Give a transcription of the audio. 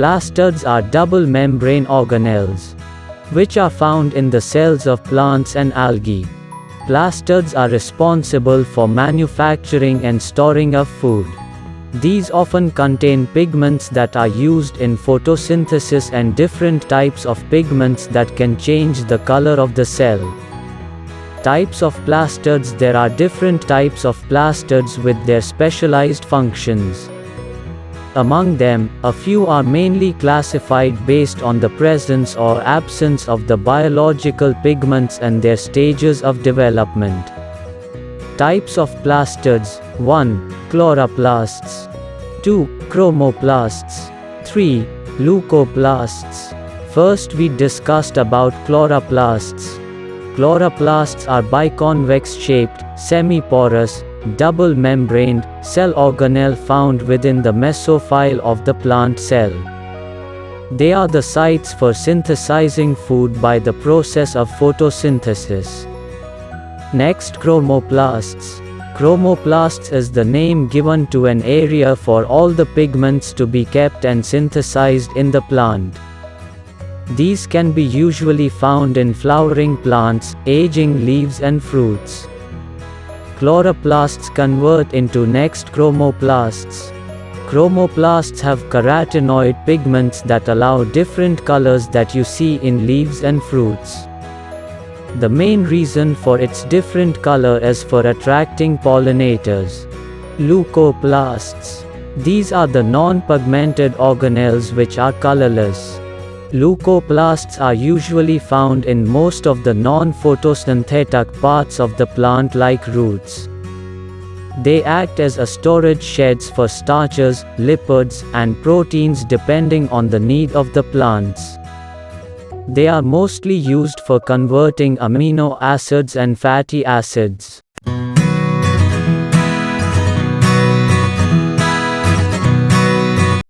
Plastids are double membrane organelles, which are found in the cells of plants and algae. Plastids are responsible for manufacturing and storing of food. These often contain pigments that are used in photosynthesis and different types of pigments that can change the color of the cell. Types of plastids There are different types of plastids with their specialized functions. Among them, a few are mainly classified based on the presence or absence of the biological pigments and their stages of development. Types of plastids 1. Chloroplasts 2. Chromoplasts 3. Leucoplasts First we discussed about chloroplasts. Chloroplasts are biconvex-shaped, semi-porous, double-membraned, cell organelle found within the mesophyll of the plant cell. They are the sites for synthesizing food by the process of photosynthesis. Next chromoplasts. Chromoplasts is the name given to an area for all the pigments to be kept and synthesized in the plant. These can be usually found in flowering plants, aging leaves and fruits. Chloroplasts convert into next chromoplasts. Chromoplasts have carotenoid pigments that allow different colors that you see in leaves and fruits. The main reason for its different color is for attracting pollinators. Leucoplasts. These are the non-pigmented organelles which are colorless. Leucoplasts are usually found in most of the non-photosynthetic parts of the plant like roots. They act as a storage sheds for starches, lipids, and proteins depending on the need of the plants. They are mostly used for converting amino acids and fatty acids.